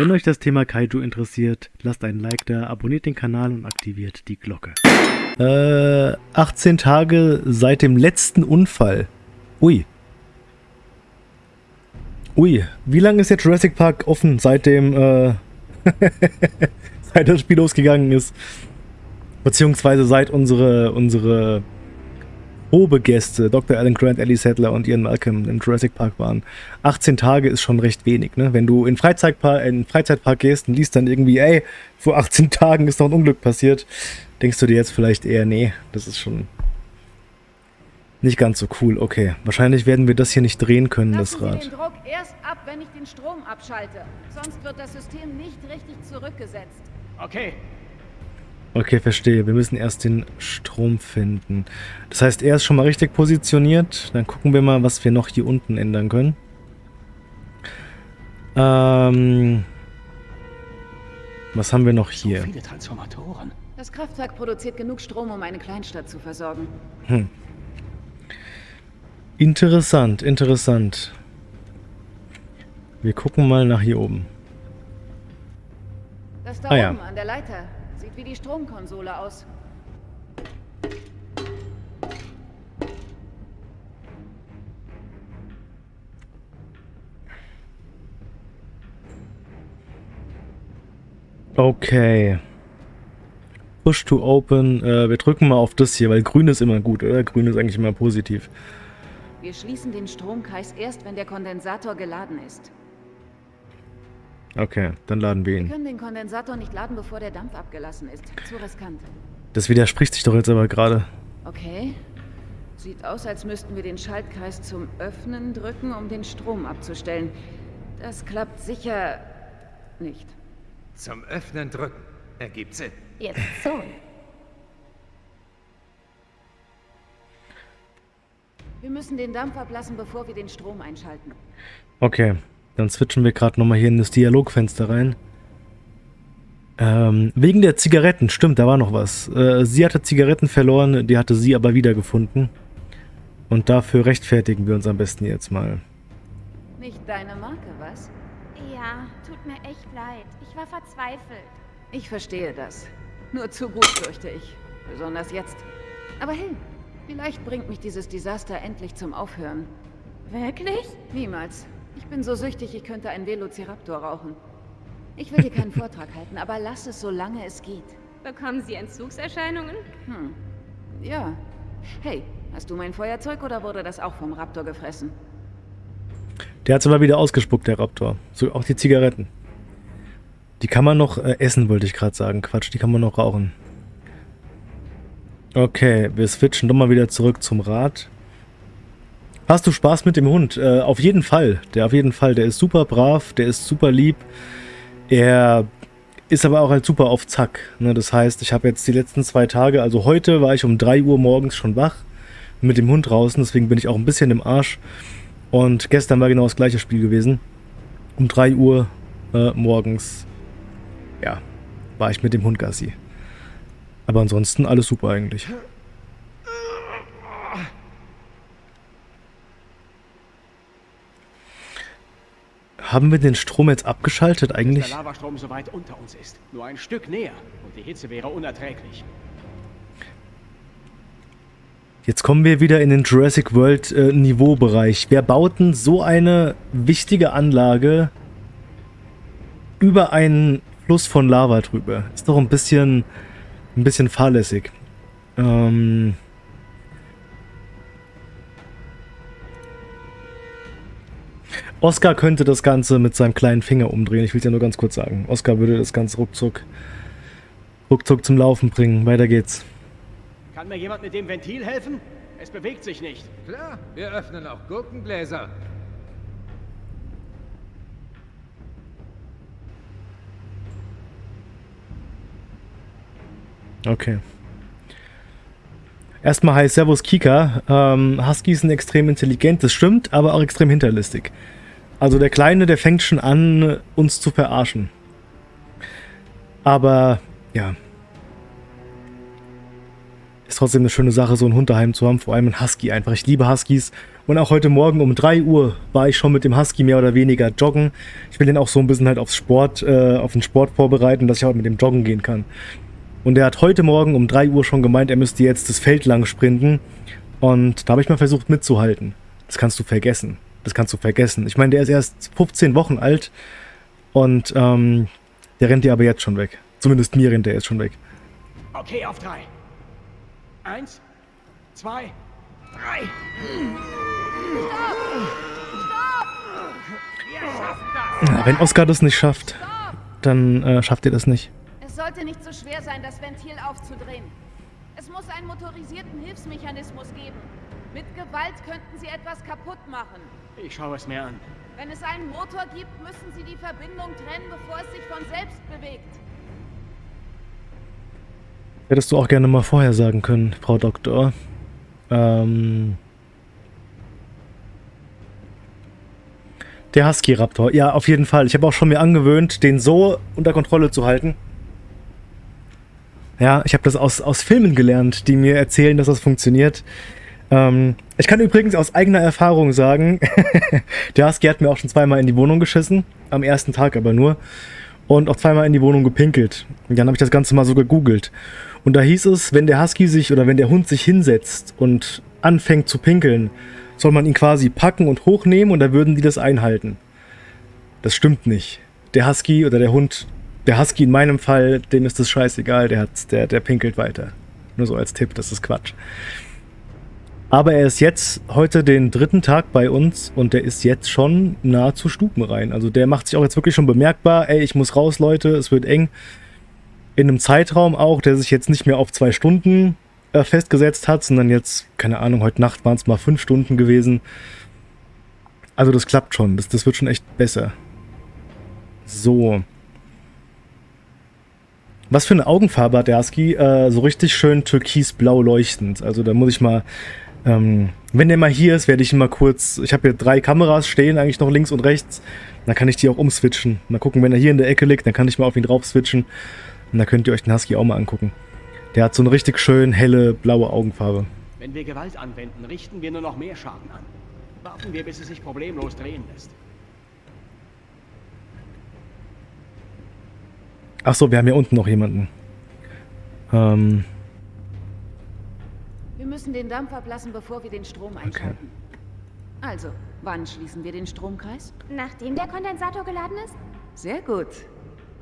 Wenn euch das Thema Kaiju interessiert, lasst einen Like da, abonniert den Kanal und aktiviert die Glocke. Äh, 18 Tage seit dem letzten Unfall. Ui. Ui, wie lange ist der Jurassic Park offen, seitdem, äh, seit das Spiel losgegangen ist? Beziehungsweise seit unsere, unsere Probegäste, Dr. Alan Grant, Ellie Sattler und Ian Malcolm im Jurassic Park waren. 18 Tage ist schon recht wenig, ne? Wenn du in Freizeitpark, in Freizeitpark gehst und liest dann irgendwie, ey, vor 18 Tagen ist noch ein Unglück passiert, denkst du dir jetzt vielleicht eher, nee, das ist schon nicht ganz so cool. Okay, wahrscheinlich werden wir das hier nicht drehen können, Lassen das Rad. Sie den Druck erst ab, wenn ich den Strom abschalte. Sonst wird das System nicht richtig zurückgesetzt. Okay, Okay, verstehe. Wir müssen erst den Strom finden. Das heißt, er ist schon mal richtig positioniert. Dann gucken wir mal, was wir noch hier unten ändern können. Ähm... Was haben wir noch so hier? viele Transformatoren. Das Kraftwerk produziert genug Strom, um eine Kleinstadt zu versorgen. Interessant, interessant. Wir gucken mal nach hier oben. Das da Ah, ja. oben an der Leiter sieht wie die Stromkonsole aus. Okay. Push to open. Äh, wir drücken mal auf das hier, weil grün ist immer gut, oder? Grün ist eigentlich immer positiv. Wir schließen den Stromkreis erst, wenn der Kondensator geladen ist. Okay, dann laden wir Wir ihn. können den Kondensator nicht laden, bevor der Dampf abgelassen ist. Zu riskant. Das widerspricht sich doch jetzt aber gerade. Okay. Sieht aus, als müssten wir den Schaltkreis zum Öffnen drücken, um den Strom abzustellen. Das klappt sicher nicht. Zum Öffnen drücken. Ergibt Sinn. Jetzt so. Wir müssen den Dampf ablassen, bevor wir den Strom einschalten. Okay, dann switchen wir gerade nochmal hier in das Dialogfenster rein. Ähm, wegen der Zigaretten, stimmt, da war noch was. Äh, sie hatte Zigaretten verloren, die hatte sie aber wiedergefunden. Und dafür rechtfertigen wir uns am besten jetzt mal. Nicht deine Marke, was? Ja, tut mir echt leid. Ich war verzweifelt. Ich verstehe das. Nur zu gut, fürchte ich. Besonders jetzt. Aber hey, vielleicht bringt mich dieses Desaster endlich zum Aufhören. Wirklich? Niemals. Ich bin so süchtig, ich könnte einen Velociraptor rauchen. Ich will dir keinen Vortrag halten, aber lass es, solange es geht. Bekommen Sie Entzugserscheinungen? Hm. Ja. Hey, hast du mein Feuerzeug oder wurde das auch vom Raptor gefressen? Der hat aber wieder ausgespuckt, der Raptor. So, auch die Zigaretten. Die kann man noch äh, essen, wollte ich gerade sagen. Quatsch, die kann man noch rauchen. Okay, wir switchen doch mal wieder zurück zum Rad. Hast du Spaß mit dem Hund? Äh, auf jeden Fall. Der auf jeden Fall. Der ist super brav, der ist super lieb. Er ist aber auch halt super auf Zack. Ne? Das heißt, ich habe jetzt die letzten zwei Tage, also heute war ich um 3 Uhr morgens schon wach mit dem Hund draußen, deswegen bin ich auch ein bisschen im Arsch. Und gestern war genau das gleiche Spiel gewesen. Um 3 Uhr äh, morgens, ja, war ich mit dem Hund Gassi. Aber ansonsten alles super eigentlich. Haben wir den Strom jetzt abgeschaltet eigentlich? der Lavastrom so weit unter uns ist. Nur ein Stück näher. Und die Hitze wäre unerträglich. Jetzt kommen wir wieder in den Jurassic World äh, Niveaubereich. Wer baut denn so eine wichtige Anlage über einen Fluss von Lava drüber? Ist doch ein bisschen, ein bisschen fahrlässig. Ähm Oscar könnte das Ganze mit seinem kleinen Finger umdrehen. Ich will es ja nur ganz kurz sagen. Oscar würde das Ganze ruckzuck, ruckzuck zum Laufen bringen. Weiter geht's. Kann mir jemand mit dem Ventil helfen? Es bewegt sich nicht. Klar, wir öffnen auch Gurkengläser. Okay. Erstmal hi, Servus Kika. Ähm, Huskies sind extrem intelligent, das stimmt, aber auch extrem hinterlistig. Also der Kleine, der fängt schon an, uns zu verarschen. Aber, ja. ist trotzdem eine schöne Sache, so einen Hund daheim zu haben, vor allem ein Husky einfach. Ich liebe Huskies. Und auch heute Morgen um 3 Uhr war ich schon mit dem Husky mehr oder weniger joggen. Ich will den auch so ein bisschen halt aufs Sport, äh, auf den Sport vorbereiten, dass ich auch mit dem joggen gehen kann. Und er hat heute Morgen um 3 Uhr schon gemeint, er müsste jetzt das Feld lang sprinten. Und da habe ich mal versucht mitzuhalten. Das kannst du vergessen. Das kannst du vergessen. Ich meine, der ist erst 15 Wochen alt und ähm, der rennt dir aber jetzt schon weg. Zumindest mir rennt der jetzt schon weg. Okay, auf drei. Eins, zwei, drei. Ja, wenn Oscar das nicht schafft, dann äh, schafft ihr das nicht. Es sollte nicht so schwer sein, das Ventil aufzudrehen. Es muss einen motorisierten Hilfsmechanismus geben. Mit Gewalt könnten sie etwas kaputt machen. Ich schaue es mir an. Wenn es einen Motor gibt, müssen sie die Verbindung trennen, bevor es sich von selbst bewegt. Hättest du auch gerne mal vorher sagen können, Frau Doktor. Ähm... Der Husky Raptor. Ja, auf jeden Fall. Ich habe auch schon mir angewöhnt, den so unter Kontrolle zu halten. Ja, ich habe das aus, aus Filmen gelernt, die mir erzählen, dass das funktioniert. Ähm, ich kann übrigens aus eigener Erfahrung sagen, der Husky hat mir auch schon zweimal in die Wohnung geschissen. Am ersten Tag aber nur. Und auch zweimal in die Wohnung gepinkelt. Und dann habe ich das Ganze mal so gegoogelt. Und da hieß es, wenn der Husky sich oder wenn der Hund sich hinsetzt und anfängt zu pinkeln, soll man ihn quasi packen und hochnehmen und da würden die das einhalten. Das stimmt nicht. Der Husky oder der Hund, der Husky in meinem Fall, dem ist das scheißegal, der, hat, der, der pinkelt weiter. Nur so als Tipp, das ist Quatsch. Aber er ist jetzt heute den dritten Tag bei uns und der ist jetzt schon nahezu stubenrein. Also der macht sich auch jetzt wirklich schon bemerkbar, ey, ich muss raus, Leute, es wird eng. In einem Zeitraum auch, der sich jetzt nicht mehr auf zwei Stunden äh, festgesetzt hat, sondern jetzt, keine Ahnung, heute Nacht waren es mal fünf Stunden gewesen. Also das klappt schon, das, das wird schon echt besser. So. Was für eine Augenfarbe hat der Husky? Äh, so richtig schön türkisblau leuchtend. Also da muss ich mal... Ähm, wenn der mal hier ist, werde ich ihn mal kurz... Ich habe hier drei Kameras stehen, eigentlich noch links und rechts. Dann kann ich die auch umswitchen. Mal gucken, wenn er hier in der Ecke liegt, dann kann ich mal auf ihn drauf switchen. Und dann könnt ihr euch den Husky auch mal angucken. Der hat so eine richtig schön helle blaue Augenfarbe. Wenn wir Gewalt anwenden, richten wir nur noch mehr Schaden an. Warten wir, bis es sich problemlos drehen lässt. Achso, wir haben hier unten noch jemanden. Ähm. Wir müssen den Dampf ablassen, bevor wir den Strom einschalten. Okay. Also, wann schließen wir den Stromkreis? Nachdem der Kondensator geladen ist? Sehr gut.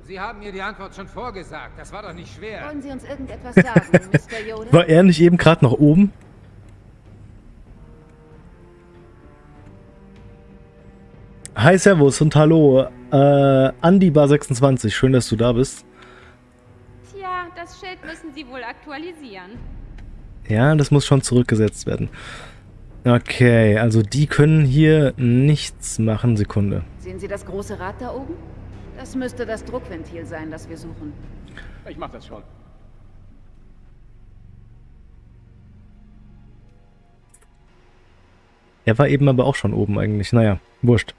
Sie haben mir die Antwort schon vorgesagt. Das war doch nicht schwer. Wollen Sie uns irgendetwas sagen, Mr. Yoda? War er nicht eben gerade noch oben? Hi, Servus und hallo. Äh, Andi Bar 26, schön, dass du da bist. Tja, das Schild müssen Sie wohl aktualisieren. Ja, das muss schon zurückgesetzt werden. Okay, also die können hier nichts machen. Sekunde. Sehen Sie das große Rad da oben? Das müsste das Druckventil sein, das wir suchen. Ich mach das schon. Er war eben aber auch schon oben eigentlich. Naja, wurscht.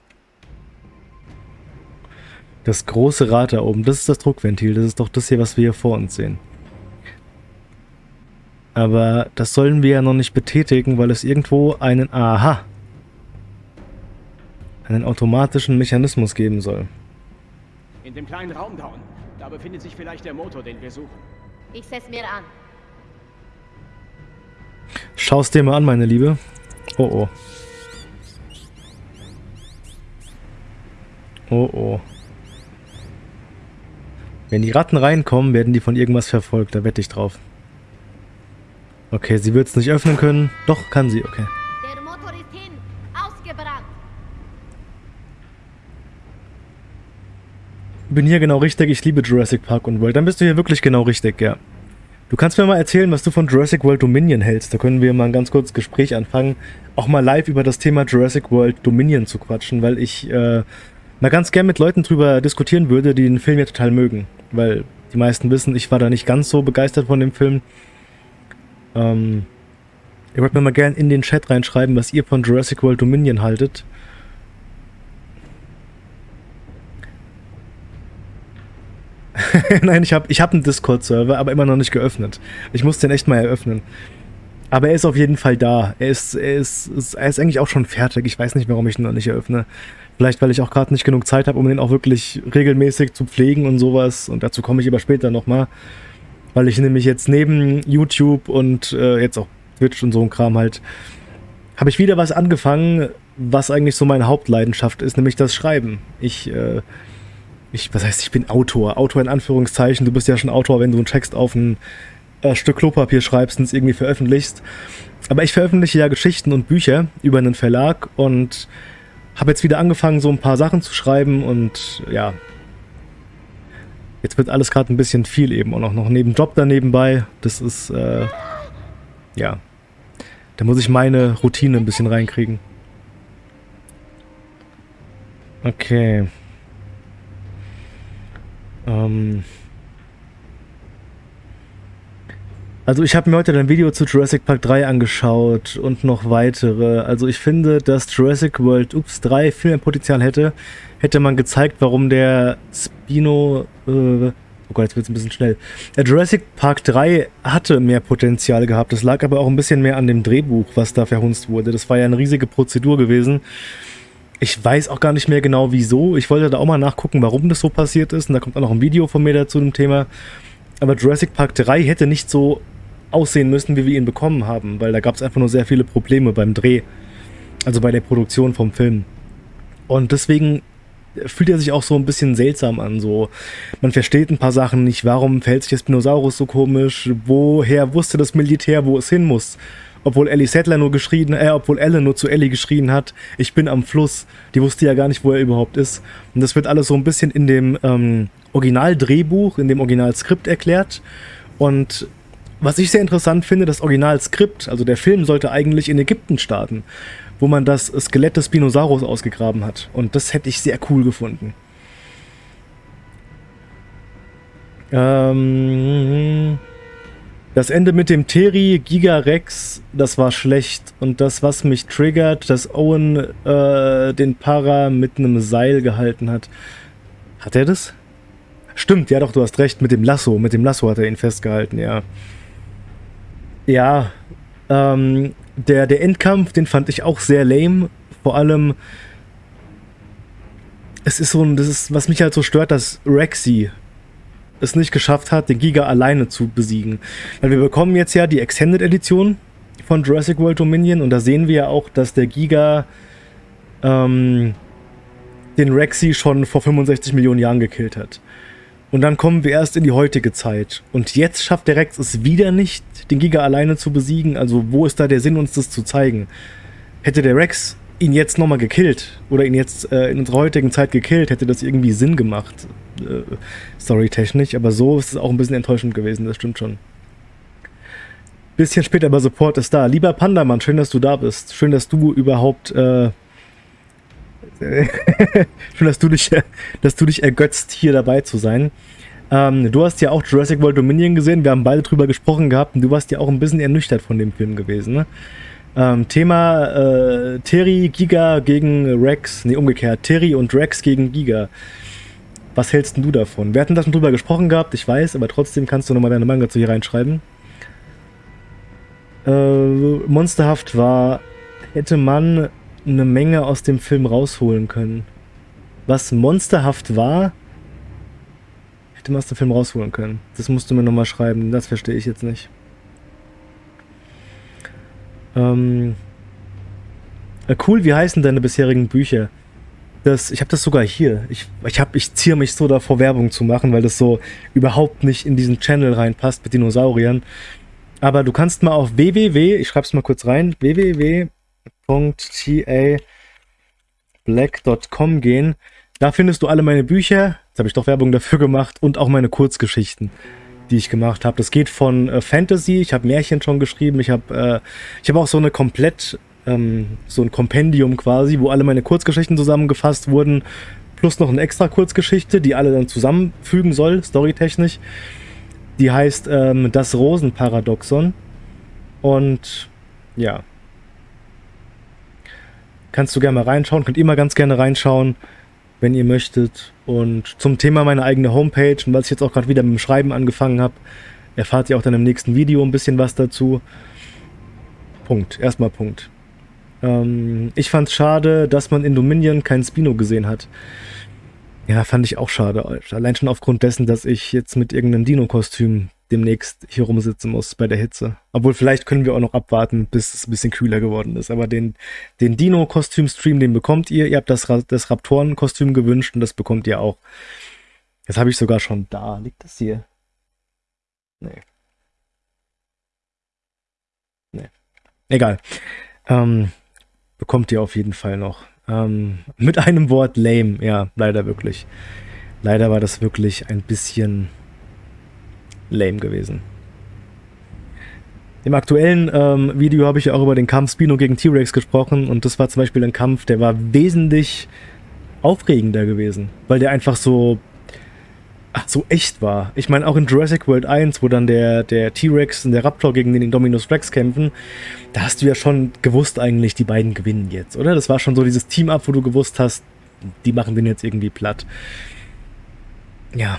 Das große Rad da oben, das ist das Druckventil. Das ist doch das hier, was wir hier vor uns sehen. Aber das sollen wir ja noch nicht betätigen, weil es irgendwo einen... Aha! Einen automatischen Mechanismus geben soll. In dem kleinen Raum da unten. Da befindet sich vielleicht der Motor, den wir suchen. Ich seh's mir an. Schau's dir mal an, meine Liebe. Oh oh. Oh oh. Wenn die Ratten reinkommen, werden die von irgendwas verfolgt. Da wette ich drauf. Okay, sie wird es nicht öffnen können. Doch, kann sie. Okay. Der Motor ist hin. Ausgebrannt. Bin hier genau richtig. Ich liebe Jurassic Park und World. Dann bist du hier wirklich genau richtig, ja. Du kannst mir mal erzählen, was du von Jurassic World Dominion hältst. Da können wir mal ein ganz kurzes Gespräch anfangen. Auch mal live über das Thema Jurassic World Dominion zu quatschen, weil ich äh, mal ganz gern mit Leuten drüber diskutieren würde, die den Film ja total mögen. Weil die meisten wissen, ich war da nicht ganz so begeistert von dem Film. Ähm, ihr wollt mir mal gern in den Chat reinschreiben, was ihr von Jurassic World Dominion haltet. Nein, ich habe ich hab einen Discord-Server, aber immer noch nicht geöffnet. Ich muss den echt mal eröffnen. Aber er ist auf jeden Fall da. Er ist, er ist, er ist eigentlich auch schon fertig. Ich weiß nicht, warum ich ihn noch nicht eröffne. Vielleicht, weil ich auch gerade nicht genug Zeit habe, um den auch wirklich regelmäßig zu pflegen und sowas. Und dazu komme ich aber später nochmal. Weil ich nämlich jetzt neben YouTube und äh, jetzt auch Twitch und so ein Kram halt, habe ich wieder was angefangen, was eigentlich so meine Hauptleidenschaft ist, nämlich das Schreiben. Ich, äh, ich, was heißt, ich bin Autor. Autor in Anführungszeichen. Du bist ja schon Autor, wenn du einen Text auf ein äh, Stück Klopapier schreibst und es irgendwie veröffentlichst. Aber ich veröffentliche ja Geschichten und Bücher über einen Verlag und habe jetzt wieder angefangen, so ein paar Sachen zu schreiben und ja. Jetzt wird alles gerade ein bisschen viel eben auch noch, neben Job da nebenbei. Das ist, äh, ja. Da muss ich meine Routine ein bisschen reinkriegen. Okay. Ähm. Also ich habe mir heute ein Video zu Jurassic Park 3 angeschaut und noch weitere. Also ich finde, dass Jurassic World Ups 3 viel mehr Potenzial hätte, hätte man gezeigt, warum der Spino... Äh, oh Gott, jetzt wird es ein bisschen schnell. Der Jurassic Park 3 hatte mehr Potenzial gehabt. Das lag aber auch ein bisschen mehr an dem Drehbuch, was da verhunzt wurde. Das war ja eine riesige Prozedur gewesen. Ich weiß auch gar nicht mehr genau wieso. Ich wollte da auch mal nachgucken, warum das so passiert ist. Und da kommt auch noch ein Video von mir dazu dem Thema. Aber Jurassic Park 3 hätte nicht so aussehen müssen, wie wir ihn bekommen haben, weil da gab es einfach nur sehr viele Probleme beim Dreh, also bei der Produktion vom Film. Und deswegen fühlt er sich auch so ein bisschen seltsam an. So, man versteht ein paar Sachen nicht. Warum verhält sich das Dinosaurus so komisch? Woher wusste das Militär, wo es hin muss? Obwohl Ellie Settler nur geschrien, äh, obwohl Elle nur zu Ellie geschrien hat, ich bin am Fluss. Die wusste ja gar nicht, wo er überhaupt ist. Und das wird alles so ein bisschen in dem ähm, Originaldrehbuch, in dem Originalskript erklärt. Und was ich sehr interessant finde, das Originalskript, also der Film sollte eigentlich in Ägypten starten, wo man das Skelett des Spinosaurus ausgegraben hat. Und das hätte ich sehr cool gefunden. Ähm, das Ende mit dem Teri Gigarex, das war schlecht. Und das, was mich triggert, dass Owen äh, den Para mit einem Seil gehalten hat. Hat er das? Stimmt, ja doch, du hast recht, mit dem Lasso. Mit dem Lasso hat er ihn festgehalten, ja. Ja, ähm, der, der Endkampf, den fand ich auch sehr lame. Vor allem, es ist so ein, das ist, was mich halt so stört, dass Rexy es nicht geschafft hat, den Giga alleine zu besiegen. Weil wir bekommen jetzt ja die Extended Edition von Jurassic World Dominion und da sehen wir ja auch, dass der Giga ähm, den Rexy schon vor 65 Millionen Jahren gekillt hat. Und dann kommen wir erst in die heutige Zeit. Und jetzt schafft der Rex es wieder nicht, den Giga alleine zu besiegen. Also wo ist da der Sinn, uns das zu zeigen? Hätte der Rex ihn jetzt nochmal gekillt oder ihn jetzt äh, in unserer heutigen Zeit gekillt, hätte das irgendwie Sinn gemacht. Äh, Storytechnisch. Aber so ist es auch ein bisschen enttäuschend gewesen, das stimmt schon. Bisschen später, aber Support ist da. Lieber Pandamann, schön, dass du da bist. Schön, dass du überhaupt... Äh, Schön, dass du dich, dass du dich ergötzt, hier dabei zu sein. Ähm, du hast ja auch Jurassic World Dominion gesehen. Wir haben beide drüber gesprochen gehabt und du warst ja auch ein bisschen ernüchtert von dem Film gewesen. Ne? Ähm, Thema äh, Terry, Giga gegen Rex. Ne, umgekehrt. Terry und Rex gegen Giga. Was hältst du davon? Wir hatten da schon drüber gesprochen gehabt, ich weiß, aber trotzdem kannst du nochmal deine Manga zu hier reinschreiben. Äh, monsterhaft war, hätte man eine Menge aus dem Film rausholen können. Was monsterhaft war, hätte man aus dem Film rausholen können. Das musst du mir nochmal schreiben, das verstehe ich jetzt nicht. Ähm, äh, cool, wie heißen deine bisherigen Bücher? Das, ich habe das sogar hier. Ich, ich, ich ziehe mich so davor, Werbung zu machen, weil das so überhaupt nicht in diesen Channel reinpasst mit Dinosauriern. Aber du kannst mal auf www, ich schreibe es mal kurz rein, www www.tablack.com gehen. Da findest du alle meine Bücher. Jetzt habe ich doch Werbung dafür gemacht und auch meine Kurzgeschichten, die ich gemacht habe. Das geht von äh, Fantasy, ich habe Märchen schon geschrieben, ich habe äh, ich auch so eine komplett ähm, so ein Kompendium quasi, wo alle meine Kurzgeschichten zusammengefasst wurden, plus noch eine extra Kurzgeschichte, die alle dann zusammenfügen soll, storytechnisch. Die heißt ähm, Das Rosenparadoxon. Und ja, Kannst du gerne mal reinschauen, könnt ihr mal ganz gerne reinschauen. wenn ihr möchtet. Und zum Thema meine eigene Homepage und was ich jetzt auch gerade wieder mit dem Schreiben angefangen habe, erfahrt ihr auch dann im nächsten Video ein bisschen was dazu. Punkt. Erstmal Punkt. Ähm, ich fand es schade, dass man in Dominion keinen Spino gesehen hat. Ja, fand ich auch schade. Allein schon aufgrund dessen, dass ich jetzt mit irgendeinem Dino-Kostüm demnächst hier rumsitzen muss bei der Hitze. Obwohl, vielleicht können wir auch noch abwarten, bis es ein bisschen kühler geworden ist. Aber den, den Dino-Kostüm-Stream, den bekommt ihr. Ihr habt das, das Raptoren-Kostüm gewünscht und das bekommt ihr auch. Das habe ich sogar schon da. Liegt das hier? Nee. Nee. Egal. Ähm, bekommt ihr auf jeden Fall noch. Ähm, mit einem Wort lame, ja, leider wirklich. Leider war das wirklich ein bisschen lame gewesen. Im aktuellen ähm, Video habe ich ja auch über den Kampf Spino gegen T-Rex gesprochen und das war zum Beispiel ein Kampf, der war wesentlich aufregender gewesen, weil der einfach so ach, so echt war. Ich meine, auch in Jurassic World 1, wo dann der, T-Rex und der Raptor gegen den Indominus Rex kämpfen, da hast du ja schon gewusst eigentlich, die beiden gewinnen jetzt, oder? Das war schon so dieses Team-Up, wo du gewusst hast, die machen den jetzt irgendwie platt. Ja.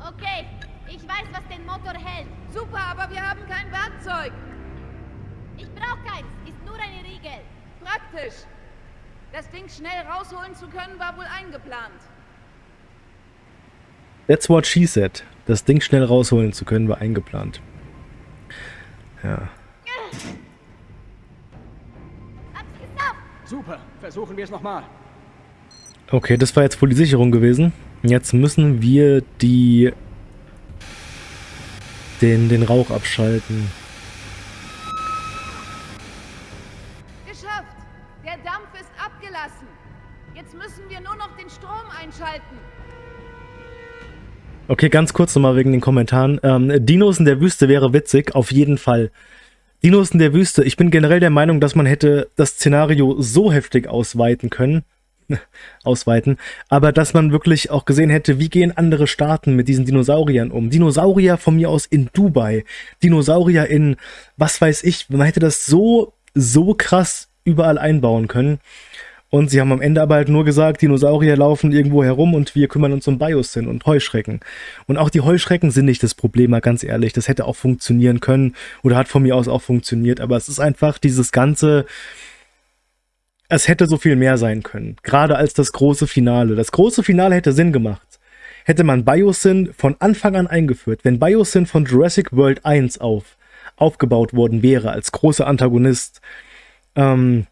Okay, ich weiß, was den Motor hält. Super, aber wir haben kein Werkzeug. Ich brauche keins, ist nur eine Riegel. Praktisch. Das Ding schnell rausholen zu können, war wohl eingeplant. That's what she said. Das Ding schnell rausholen zu können, war eingeplant. Ja. Super, versuchen wir es nochmal. Okay, das war jetzt wohl die Sicherung gewesen. Jetzt müssen wir die den, den Rauch abschalten. Okay, ganz kurz nochmal wegen den Kommentaren. Ähm, Dinos in der Wüste wäre witzig, auf jeden Fall. Dinos in der Wüste. Ich bin generell der Meinung, dass man hätte das Szenario so heftig ausweiten können. ausweiten. Aber dass man wirklich auch gesehen hätte, wie gehen andere Staaten mit diesen Dinosauriern um. Dinosaurier von mir aus in Dubai. Dinosaurier in, was weiß ich. Man hätte das so, so krass überall einbauen können. Und sie haben am Ende aber halt nur gesagt, Dinosaurier laufen irgendwo herum und wir kümmern uns um Biosyn und Heuschrecken. Und auch die Heuschrecken sind nicht das Problem, mal ganz ehrlich. Das hätte auch funktionieren können oder hat von mir aus auch funktioniert. Aber es ist einfach dieses ganze, es hätte so viel mehr sein können. Gerade als das große Finale. Das große Finale hätte Sinn gemacht. Hätte man Biosyn von Anfang an eingeführt. Wenn Biosyn von Jurassic World 1 auf aufgebaut worden wäre als großer Antagonist, ähm,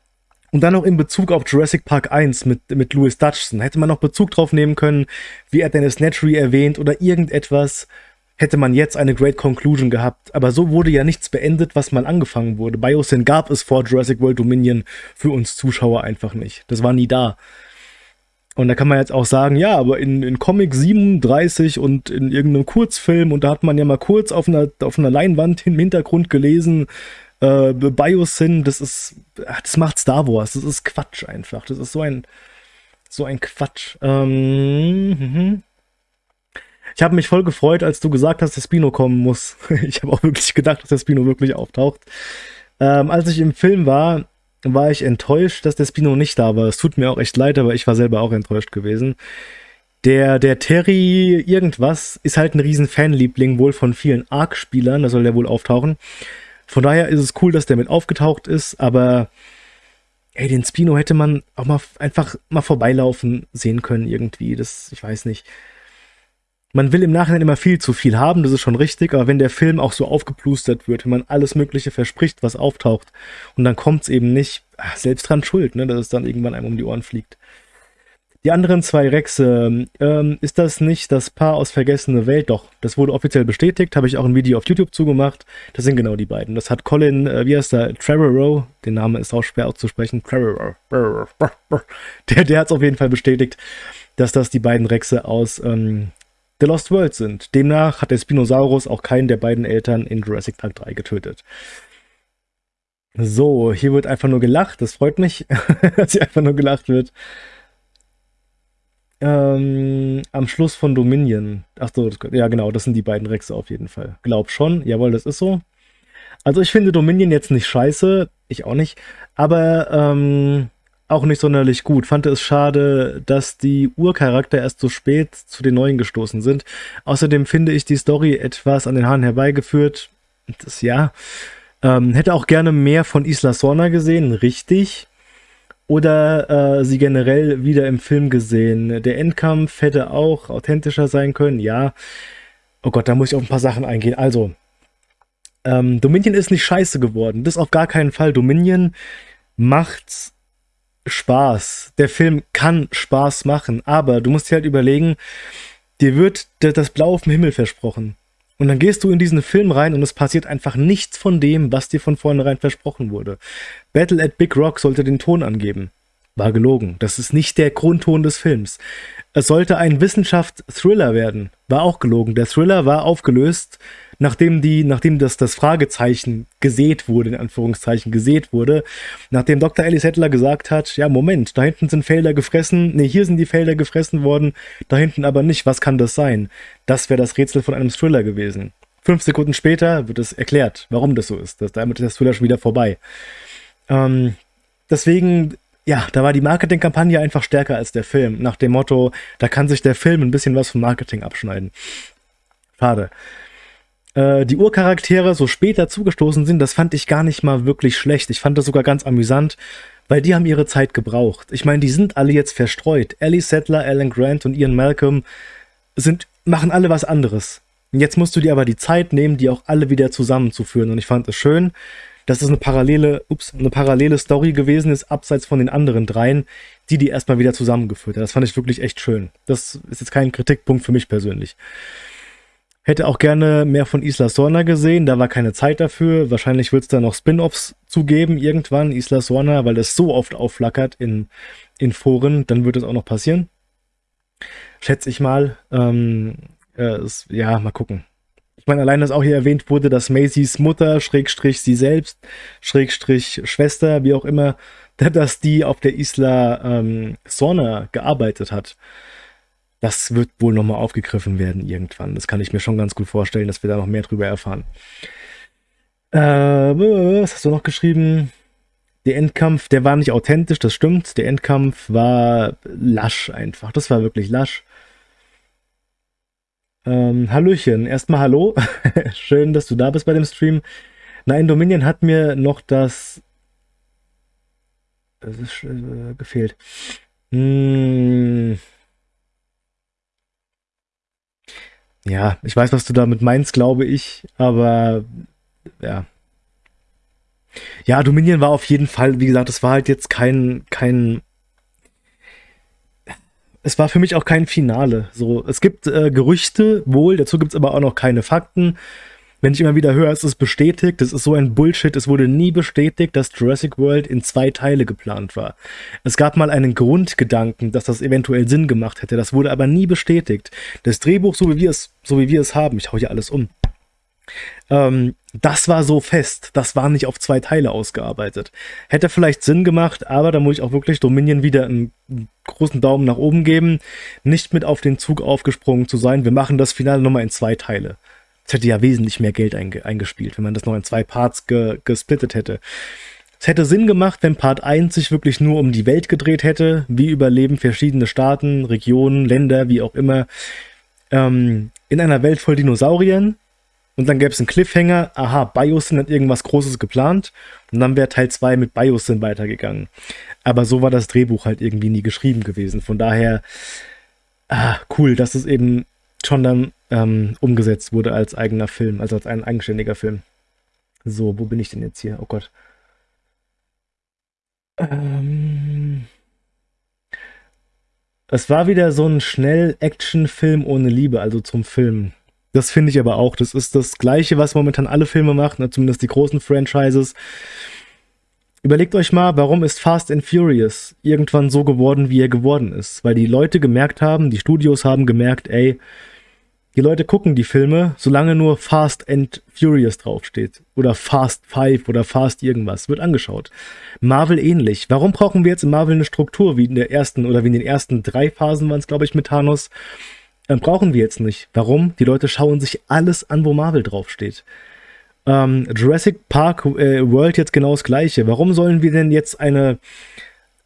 und dann noch in Bezug auf Jurassic Park 1 mit, mit Louis Dutchson. Hätte man noch Bezug drauf nehmen können, wie er Dennis Nedry erwähnt oder irgendetwas, hätte man jetzt eine Great Conclusion gehabt. Aber so wurde ja nichts beendet, was mal angefangen wurde. Biosyn gab es vor Jurassic World Dominion für uns Zuschauer einfach nicht. Das war nie da. Und da kann man jetzt auch sagen, ja, aber in, in Comic 37 und in irgendeinem Kurzfilm, und da hat man ja mal kurz auf einer, auf einer Leinwand im Hintergrund gelesen, äh, Biosyn, das ist, das macht Star Wars, das ist Quatsch einfach. Das ist so ein, so ein Quatsch. Ähm, mhm. ich habe mich voll gefreut, als du gesagt hast, dass Spino kommen muss. ich habe auch wirklich gedacht, dass der Spino wirklich auftaucht. Ähm, als ich im Film war, war ich enttäuscht, dass der Spino nicht da war. Es tut mir auch echt leid, aber ich war selber auch enttäuscht gewesen. Der, der Terry irgendwas ist halt ein riesen Fanliebling, wohl von vielen Arc-Spielern, da soll der wohl auftauchen. Von daher ist es cool, dass der mit aufgetaucht ist, aber ey, den Spino hätte man auch mal einfach mal vorbeilaufen sehen können irgendwie. Das, ich weiß nicht. Man will im Nachhinein immer viel zu viel haben, das ist schon richtig, aber wenn der Film auch so aufgeplustert wird, wenn man alles Mögliche verspricht, was auftaucht, und dann kommt es eben nicht, ach, selbst dran schuld, ne, dass es dann irgendwann einem um die Ohren fliegt. Die anderen zwei Rexe, ähm, ist das nicht das Paar aus Vergessene Welt? Doch, das wurde offiziell bestätigt, habe ich auch ein Video auf YouTube zugemacht. Das sind genau die beiden. Das hat Colin, äh, wie heißt der, Trevorrow, den Namen ist auch schwer auszusprechen, Trevorrow, der, der hat es auf jeden Fall bestätigt, dass das die beiden Rexe aus ähm, The Lost World sind. Demnach hat der Spinosaurus auch keinen der beiden Eltern in Jurassic Park 3 getötet. So, hier wird einfach nur gelacht. Das freut mich, dass hier einfach nur gelacht wird. Ähm, am Schluss von Dominion. Ach so, ja genau, das sind die beiden Rexe auf jeden Fall. Glaub schon, jawohl, das ist so. Also ich finde Dominion jetzt nicht scheiße, ich auch nicht, aber ähm, auch nicht sonderlich gut. Fand es schade, dass die Urcharakter erst so spät zu den Neuen gestoßen sind. Außerdem finde ich die Story etwas an den Haaren herbeigeführt. Das ja. Ähm, hätte auch gerne mehr von Isla Sorna gesehen, richtig. Oder äh, sie generell wieder im Film gesehen. Der Endkampf hätte auch authentischer sein können, ja. Oh Gott, da muss ich auf ein paar Sachen eingehen. Also, ähm, Dominion ist nicht scheiße geworden. Das auf gar keinen Fall. Dominion macht Spaß. Der Film kann Spaß machen, aber du musst dir halt überlegen, dir wird das Blau auf dem Himmel versprochen. Und dann gehst du in diesen Film rein und es passiert einfach nichts von dem, was dir von vornherein versprochen wurde. Battle at Big Rock sollte den Ton angeben. War gelogen. Das ist nicht der Grundton des Films. Es sollte ein Wissenschaft-Thriller werden. War auch gelogen. Der Thriller war aufgelöst nachdem die, nachdem das, das Fragezeichen gesät wurde, in Anführungszeichen gesät wurde, nachdem Dr. Alice Hettler gesagt hat, ja, Moment, da hinten sind Felder gefressen, nee, hier sind die Felder gefressen worden, da hinten aber nicht, was kann das sein? Das wäre das Rätsel von einem Thriller gewesen. Fünf Sekunden später wird es erklärt, warum das so ist. Das, damit ist der Thriller schon wieder vorbei. Ähm, deswegen, ja, da war die Marketingkampagne einfach stärker als der Film. Nach dem Motto, da kann sich der Film ein bisschen was vom Marketing abschneiden. Schade. Äh, die Urcharaktere so später zugestoßen sind, das fand ich gar nicht mal wirklich schlecht. Ich fand das sogar ganz amüsant, weil die haben ihre Zeit gebraucht. Ich meine, die sind alle jetzt verstreut. Ellie Settler, Alan Grant und Ian Malcolm sind, machen alle was anderes. Jetzt musst du dir aber die Zeit nehmen, die auch alle wieder zusammenzuführen. Und ich fand es schön, dass es eine parallele, ups, eine parallele Story gewesen ist, abseits von den anderen dreien, die die erstmal wieder zusammengeführt hat. Das fand ich wirklich echt schön. Das ist jetzt kein Kritikpunkt für mich persönlich. Hätte auch gerne mehr von Isla Sorna gesehen, da war keine Zeit dafür. Wahrscheinlich wird es da noch Spin-Offs zugeben irgendwann, Isla Sorna, weil das so oft aufflackert in, in Foren, dann wird es auch noch passieren. Schätze ich mal. Ähm, äh, es, ja, mal gucken. Ich meine, allein, dass auch hier erwähnt wurde, dass Macy's Mutter, Schrägstrich sie selbst, Schrägstrich Schwester, wie auch immer, dass die auf der Isla ähm, Sorna gearbeitet hat das wird wohl nochmal aufgegriffen werden irgendwann. Das kann ich mir schon ganz gut vorstellen, dass wir da noch mehr drüber erfahren. Äh, was hast du noch geschrieben? Der Endkampf, der war nicht authentisch, das stimmt. Der Endkampf war lasch einfach. Das war wirklich lasch. Ähm, Hallöchen, erstmal hallo. Schön, dass du da bist bei dem Stream. Nein, Dominion hat mir noch das. Das ist äh, gefehlt. Hm. Ja, ich weiß, was du damit meinst, glaube ich, aber ja. Ja, Dominion war auf jeden Fall, wie gesagt, es war halt jetzt kein, kein. Es war für mich auch kein Finale. So, es gibt äh, Gerüchte wohl, dazu gibt es aber auch noch keine Fakten wenn ich immer wieder höre, es ist bestätigt, das ist so ein Bullshit, es wurde nie bestätigt, dass Jurassic World in zwei Teile geplant war. Es gab mal einen Grundgedanken, dass das eventuell Sinn gemacht hätte, das wurde aber nie bestätigt. Das Drehbuch, so wie wir es, so wie wir es haben, ich hau hier alles um, ähm, das war so fest, das war nicht auf zwei Teile ausgearbeitet. Hätte vielleicht Sinn gemacht, aber da muss ich auch wirklich Dominion wieder einen großen Daumen nach oben geben, nicht mit auf den Zug aufgesprungen zu sein, wir machen das Finale nochmal in zwei Teile. Es hätte ja wesentlich mehr Geld einge eingespielt, wenn man das noch in zwei Parts ge gesplittet hätte. Es hätte Sinn gemacht, wenn Part 1 sich wirklich nur um die Welt gedreht hätte. Wie überleben verschiedene Staaten, Regionen, Länder, wie auch immer, ähm, in einer Welt voll Dinosauriern. Und dann gäbe es einen Cliffhanger, aha, Biosyn hat irgendwas Großes geplant. Und dann wäre Teil 2 mit Biosyn weitergegangen. Aber so war das Drehbuch halt irgendwie nie geschrieben gewesen. Von daher, ah, cool, dass es eben schon dann ähm, umgesetzt wurde als eigener Film, also als ein eigenständiger Film. So, wo bin ich denn jetzt hier? Oh Gott. Ähm, es war wieder so ein schnell Action-Film ohne Liebe, also zum Film. Das finde ich aber auch. Das ist das Gleiche, was momentan alle Filme machen, zumindest die großen Franchises. Überlegt euch mal, warum ist Fast and Furious irgendwann so geworden, wie er geworden ist? Weil die Leute gemerkt haben, die Studios haben gemerkt, ey, die Leute gucken die Filme, solange nur Fast and Furious draufsteht. Oder Fast Five oder Fast irgendwas. Wird angeschaut. Marvel ähnlich. Warum brauchen wir jetzt in Marvel eine Struktur, wie in der ersten oder wie in den ersten drei Phasen waren es, glaube ich, mit Thanos? Ähm, brauchen wir jetzt nicht. Warum? Die Leute schauen sich alles an, wo Marvel draufsteht. Ähm, Jurassic Park äh, World jetzt genau das gleiche. Warum sollen wir denn jetzt eine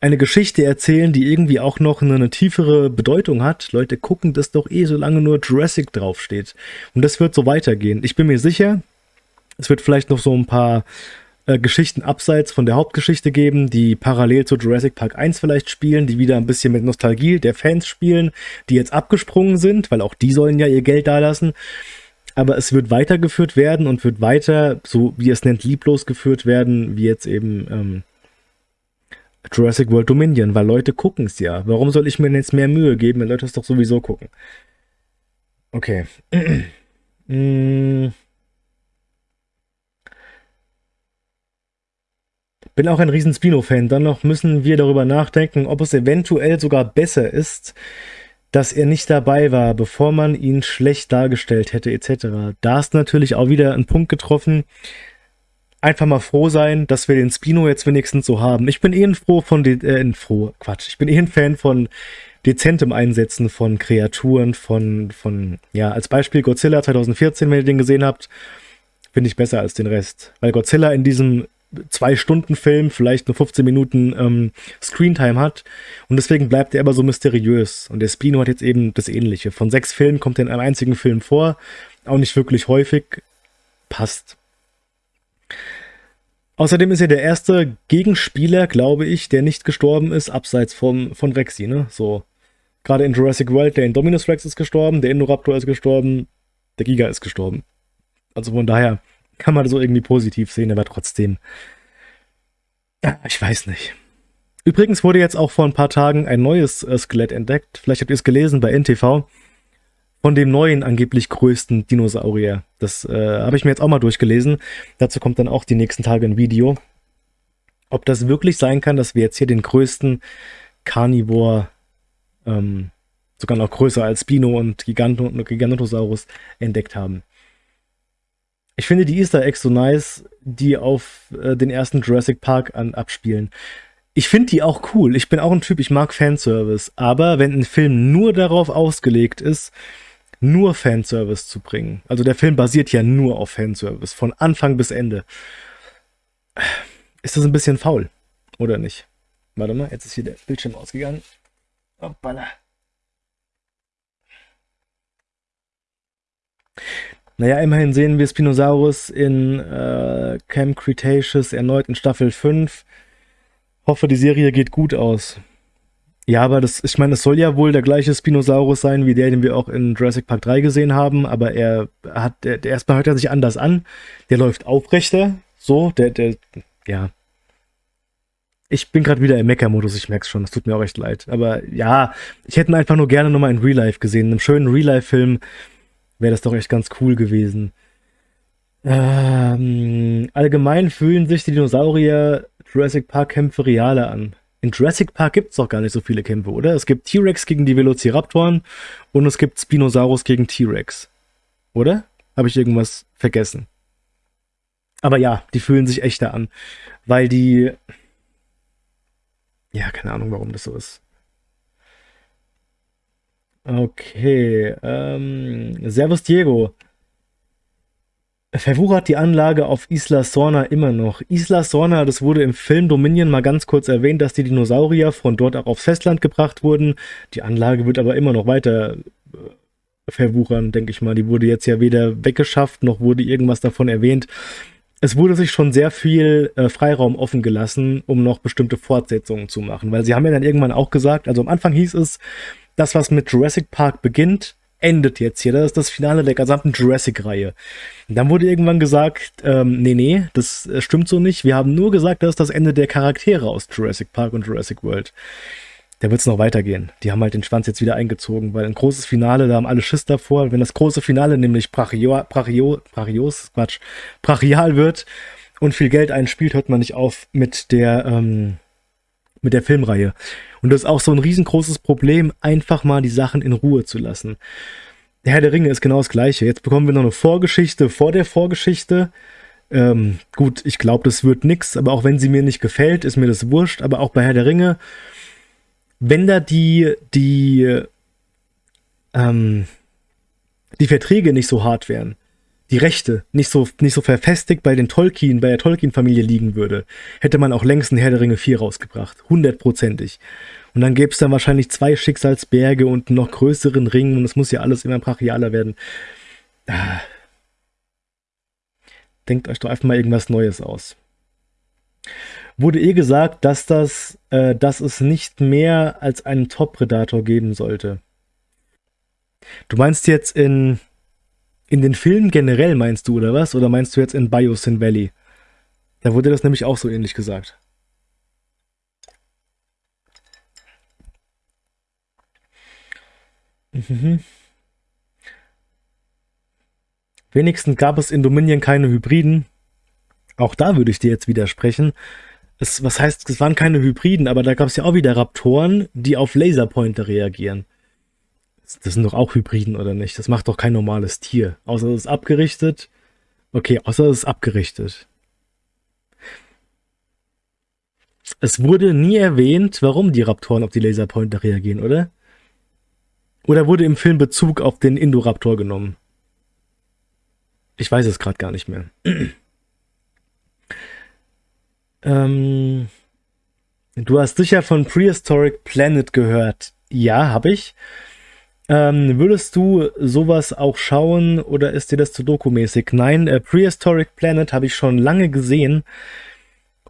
eine Geschichte erzählen, die irgendwie auch noch eine, eine, tiefere Bedeutung hat. Leute gucken das doch eh, solange nur Jurassic draufsteht. Und das wird so weitergehen. Ich bin mir sicher, es wird vielleicht noch so ein paar äh, Geschichten abseits von der Hauptgeschichte geben, die parallel zu Jurassic Park 1 vielleicht spielen, die wieder ein bisschen mit Nostalgie der Fans spielen, die jetzt abgesprungen sind, weil auch die sollen ja ihr Geld dalassen. Aber es wird weitergeführt werden und wird weiter, so wie es nennt, lieblos geführt werden, wie jetzt eben ähm, Jurassic World Dominion, weil Leute gucken es ja. Warum soll ich mir jetzt mehr Mühe geben, wenn Leute es doch sowieso gucken? Okay. mm. Bin auch ein riesen Spino-Fan. Dann noch müssen wir darüber nachdenken, ob es eventuell sogar besser ist, dass er nicht dabei war, bevor man ihn schlecht dargestellt hätte, etc. Da ist natürlich auch wieder ein Punkt getroffen, einfach mal froh sein, dass wir den Spino jetzt wenigstens so haben. Ich bin eh ein froh von den, äh, froh, Quatsch, ich bin eh ein Fan von dezentem Einsetzen von Kreaturen, von, von, ja, als Beispiel Godzilla 2014, wenn ihr den gesehen habt, finde ich besser als den Rest. Weil Godzilla in diesem zwei Stunden Film vielleicht nur 15 Minuten ähm, Screentime hat und deswegen bleibt er aber so mysteriös und der Spino hat jetzt eben das ähnliche. Von sechs Filmen kommt er in einem einzigen Film vor, auch nicht wirklich häufig, passt. Außerdem ist er der erste Gegenspieler, glaube ich, der nicht gestorben ist, abseits von, von Rexy, ne? So. Gerade in Jurassic World, der Indominus Rex ist gestorben, der Indoraptor ist gestorben, der Giga ist gestorben. Also von daher kann man so irgendwie positiv sehen, aber trotzdem. Ich weiß nicht. Übrigens wurde jetzt auch vor ein paar Tagen ein neues äh, Skelett entdeckt. Vielleicht habt ihr es gelesen bei NTV von dem neuen angeblich größten Dinosaurier. Das äh, habe ich mir jetzt auch mal durchgelesen. Dazu kommt dann auch die nächsten Tage ein Video. Ob das wirklich sein kann, dass wir jetzt hier den größten Carnivore, ähm, sogar noch größer als Spino und Gigantosaurus, entdeckt haben. Ich finde die Easter Eggs so nice, die auf äh, den ersten Jurassic Park an, abspielen. Ich finde die auch cool. Ich bin auch ein Typ, ich mag Fanservice. Aber wenn ein Film nur darauf ausgelegt ist, nur Fanservice zu bringen. Also der Film basiert ja nur auf Fanservice, von Anfang bis Ende. Ist das ein bisschen faul, oder nicht? Warte mal, jetzt ist hier der Bildschirm ausgegangen. Hoppala. Naja, immerhin sehen wir Spinosaurus in äh, Camp Cretaceous erneut in Staffel 5. Hoffe, die Serie geht gut aus. Ja, aber das, ich meine, es soll ja wohl der gleiche Spinosaurus sein, wie der, den wir auch in Jurassic Park 3 gesehen haben, aber er hat, der, erstmal hört er sich anders an. Der läuft aufrechter, so, der, der, ja. Ich bin gerade wieder im Mecker-Modus, ich merke es schon, das tut mir auch echt leid. Aber ja, ich hätte ihn einfach nur gerne nochmal in Real Life gesehen. In einem schönen Real Life-Film wäre das doch echt ganz cool gewesen. Ähm, allgemein fühlen sich die Dinosaurier Jurassic Park-Kämpfe realer an. In Jurassic Park gibt es doch gar nicht so viele Kämpfe, oder? Es gibt T-Rex gegen die Velociraptoren und es gibt Spinosaurus gegen T-Rex. Oder? Habe ich irgendwas vergessen? Aber ja, die fühlen sich echter an. Weil die... Ja, keine Ahnung, warum das so ist. Okay. Ähm, Servus Diego. Verwuchert die Anlage auf Isla Sorna immer noch. Isla Sorna, das wurde im Film Dominion mal ganz kurz erwähnt, dass die Dinosaurier von dort auch aufs Festland gebracht wurden. Die Anlage wird aber immer noch weiter äh, verwuchern, denke ich mal. Die wurde jetzt ja weder weggeschafft, noch wurde irgendwas davon erwähnt. Es wurde sich schon sehr viel äh, Freiraum offen gelassen, um noch bestimmte Fortsetzungen zu machen. Weil sie haben ja dann irgendwann auch gesagt, also am Anfang hieß es, das, was mit Jurassic Park beginnt, endet jetzt hier. Das ist das Finale der gesamten Jurassic-Reihe. Dann wurde irgendwann gesagt, ähm, nee, nee, das äh, stimmt so nicht. Wir haben nur gesagt, das ist das Ende der Charaktere aus Jurassic Park und Jurassic World. Da wird es noch weitergehen. Die haben halt den Schwanz jetzt wieder eingezogen, weil ein großes Finale, da haben alle Schiss davor. Wenn das große Finale nämlich Brachio, Brachio, Brachios, Quatsch, brachial wird und viel Geld einspielt, hört man nicht auf mit der, ähm, mit der Filmreihe. Und das ist auch so ein riesengroßes Problem, einfach mal die Sachen in Ruhe zu lassen. Der Herr der Ringe ist genau das gleiche. Jetzt bekommen wir noch eine Vorgeschichte vor der Vorgeschichte. Ähm, gut, ich glaube, das wird nix, aber auch wenn sie mir nicht gefällt, ist mir das wurscht. Aber auch bei Herr der Ringe, wenn da die, die, ähm, die Verträge nicht so hart wären, die Rechte nicht so, nicht so verfestigt bei den Tolkien, bei der Tolkien-Familie liegen würde, hätte man auch längst einen Herr der Ringe 4 rausgebracht. Hundertprozentig. Und dann gäbe es dann wahrscheinlich zwei Schicksalsberge und einen noch größeren Ring und es muss ja alles immer brachialer werden. Denkt euch doch einfach mal irgendwas Neues aus. Wurde eh gesagt, dass, das, äh, dass es nicht mehr als einen Top-Predator geben sollte. Du meinst jetzt in, in den Filmen generell, meinst du, oder was? Oder meinst du jetzt in Biosyn Valley? Da wurde das nämlich auch so ähnlich gesagt. Mhm. Wenigstens gab es in Dominion keine Hybriden. Auch da würde ich dir jetzt widersprechen. Es, was heißt, es waren keine Hybriden, aber da gab es ja auch wieder Raptoren, die auf Laserpointer reagieren. Das sind doch auch Hybriden, oder nicht? Das macht doch kein normales Tier. Außer es ist abgerichtet. Okay, außer es ist abgerichtet. Es wurde nie erwähnt, warum die Raptoren auf die Laserpointer reagieren, oder? Oder wurde im Film Bezug auf den Indoraptor genommen? Ich weiß es gerade gar nicht mehr. ähm, du hast sicher von Prehistoric Planet gehört. Ja, habe ich. Ähm, würdest du sowas auch schauen oder ist dir das zu dokumäßig? Nein, äh, Prehistoric Planet habe ich schon lange gesehen.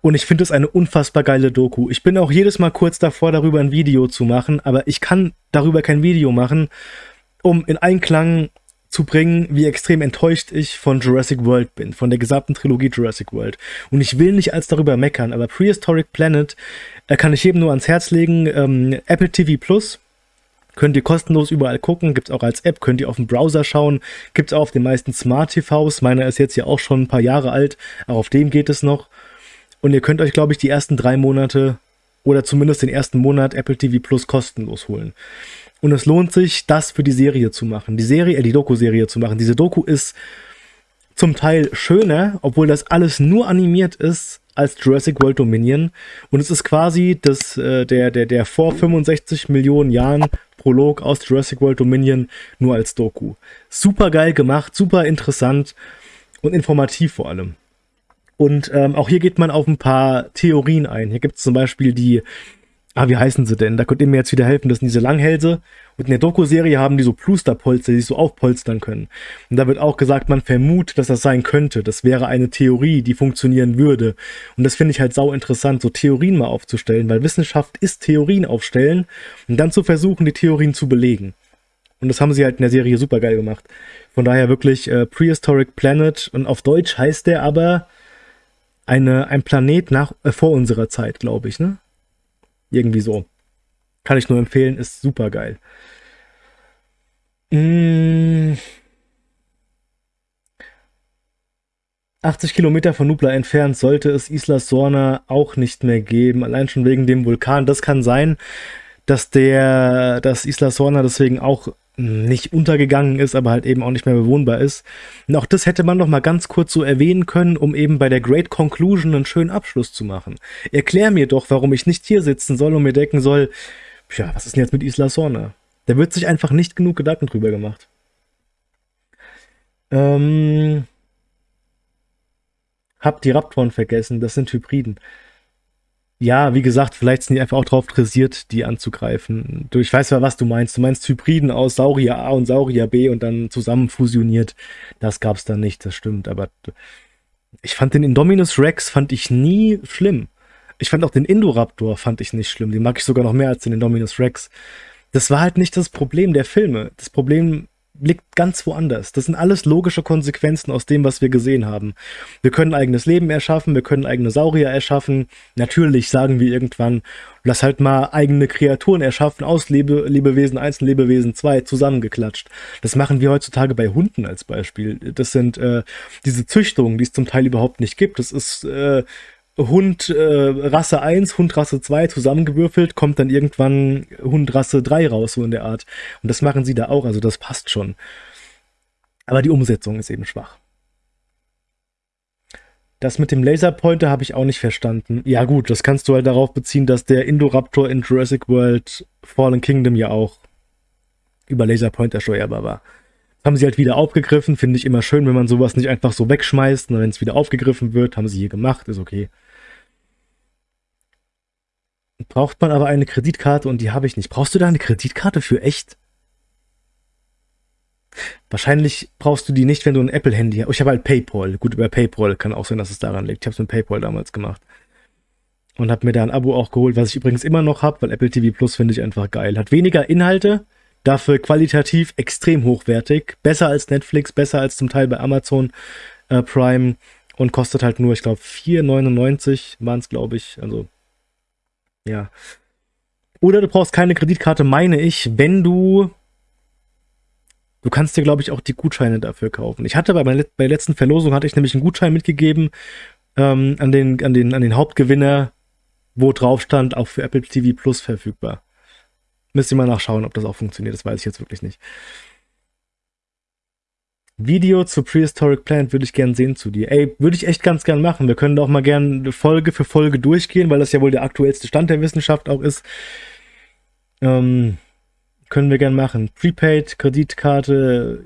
Und ich finde es eine unfassbar geile Doku. Ich bin auch jedes Mal kurz davor, darüber ein Video zu machen, aber ich kann darüber kein Video machen, um in Einklang zu bringen, wie extrem enttäuscht ich von Jurassic World bin, von der gesamten Trilogie Jurassic World. Und ich will nicht als darüber meckern, aber Prehistoric Planet äh, kann ich jedem nur ans Herz legen. Ähm, Apple TV Plus könnt ihr kostenlos überall gucken, gibt es auch als App, könnt ihr auf dem Browser schauen, gibt es auch auf den meisten Smart TVs. Meiner ist jetzt ja auch schon ein paar Jahre alt, auch auf dem geht es noch. Und ihr könnt euch, glaube ich, die ersten drei Monate oder zumindest den ersten Monat Apple TV Plus kostenlos holen. Und es lohnt sich, das für die Serie zu machen, die Serie, äh, die Doku-Serie zu machen. Diese Doku ist zum Teil schöner, obwohl das alles nur animiert ist, als Jurassic World Dominion. Und es ist quasi das, äh, der, der, der vor 65 Millionen Jahren Prolog aus Jurassic World Dominion nur als Doku. Super geil gemacht, super interessant und informativ vor allem. Und ähm, auch hier geht man auf ein paar Theorien ein. Hier gibt es zum Beispiel die, ah, wie heißen sie denn? Da könnt ihr mir jetzt wieder helfen. Das sind diese Langhälse. Und in der Doku-Serie haben die so Plusterpolster, die sich so aufpolstern können. Und da wird auch gesagt, man vermutet, dass das sein könnte. Das wäre eine Theorie, die funktionieren würde. Und das finde ich halt sau interessant, so Theorien mal aufzustellen, weil Wissenschaft ist Theorien aufstellen und dann zu versuchen, die Theorien zu belegen. Und das haben sie halt in der Serie super geil gemacht. Von daher wirklich äh, Prehistoric Planet und auf Deutsch heißt der aber eine, ein Planet nach, äh, vor unserer Zeit, glaube ich, ne? Irgendwie so. Kann ich nur empfehlen, ist super geil. Mmh. 80 Kilometer von Nubla entfernt sollte es Isla Sorna auch nicht mehr geben, allein schon wegen dem Vulkan. Das kann sein, dass der, dass Isla Sorna deswegen auch nicht untergegangen ist, aber halt eben auch nicht mehr bewohnbar ist. Und auch das hätte man noch mal ganz kurz so erwähnen können, um eben bei der Great Conclusion einen schönen Abschluss zu machen. Erklär mir doch, warum ich nicht hier sitzen soll und mir denken soll, ja, was ist denn jetzt mit Isla Sorna? Da wird sich einfach nicht genug Gedanken drüber gemacht. Ähm, hab die Raptoren vergessen, das sind Hybriden ja, wie gesagt, vielleicht sind die einfach auch drauf dressiert, die anzugreifen. Du, ich weiß ja, was du meinst. Du meinst Hybriden aus Saurier A und Saurier B und dann zusammen fusioniert. Das gab's dann nicht, das stimmt. Aber ich fand den Indominus Rex fand ich nie schlimm. Ich fand auch den Indoraptor fand ich nicht schlimm. Den mag ich sogar noch mehr als den Indominus Rex. Das war halt nicht das Problem der Filme. Das Problem liegt ganz woanders. Das sind alles logische Konsequenzen aus dem, was wir gesehen haben. Wir können eigenes Leben erschaffen, wir können eigene Saurier erschaffen. Natürlich sagen wir irgendwann, lass halt mal eigene Kreaturen erschaffen aus Lebe Lebewesen 1 und Lebewesen 2 zusammengeklatscht. Das machen wir heutzutage bei Hunden als Beispiel. Das sind äh, diese Züchtungen, die es zum Teil überhaupt nicht gibt. Das ist äh, Hund äh, Rasse 1, Hund Rasse 2 zusammengewürfelt, kommt dann irgendwann Hund Rasse 3 raus, so in der Art. Und das machen sie da auch, also das passt schon. Aber die Umsetzung ist eben schwach. Das mit dem Laserpointer habe ich auch nicht verstanden. Ja gut, das kannst du halt darauf beziehen, dass der Indoraptor in Jurassic World Fallen Kingdom ja auch über Laserpointer steuerbar war. haben sie halt wieder aufgegriffen. Finde ich immer schön, wenn man sowas nicht einfach so wegschmeißt. Und wenn es wieder aufgegriffen wird, haben sie hier gemacht, ist okay. Braucht man aber eine Kreditkarte und die habe ich nicht. Brauchst du da eine Kreditkarte für echt? Wahrscheinlich brauchst du die nicht, wenn du ein Apple-Handy hast. Oh, ich habe halt PayPal. Gut, über PayPal kann auch sein, dass es daran liegt. Ich habe es mit PayPal damals gemacht. Und habe mir da ein Abo auch geholt, was ich übrigens immer noch habe, weil Apple TV Plus finde ich einfach geil. Hat weniger Inhalte, dafür qualitativ extrem hochwertig. Besser als Netflix, besser als zum Teil bei Amazon äh, Prime und kostet halt nur, ich glaube, 4,99 waren es, glaube ich. Also, ja. Oder du brauchst keine Kreditkarte, meine ich, wenn du Du kannst dir, glaube ich, auch die Gutscheine dafür kaufen. Ich hatte bei, bei der letzten Verlosung hatte ich nämlich einen Gutschein mitgegeben ähm, an, den, an, den, an den Hauptgewinner, wo drauf stand, auch für Apple TV Plus verfügbar. Müsst ihr mal nachschauen, ob das auch funktioniert. Das weiß ich jetzt wirklich nicht. Video zu Prehistoric Plant würde ich gern sehen zu dir. Ey, würde ich echt ganz gern machen. Wir können auch mal gern Folge für Folge durchgehen, weil das ja wohl der aktuellste Stand der Wissenschaft auch ist. Ähm, können wir gern machen. Prepaid, Kreditkarte,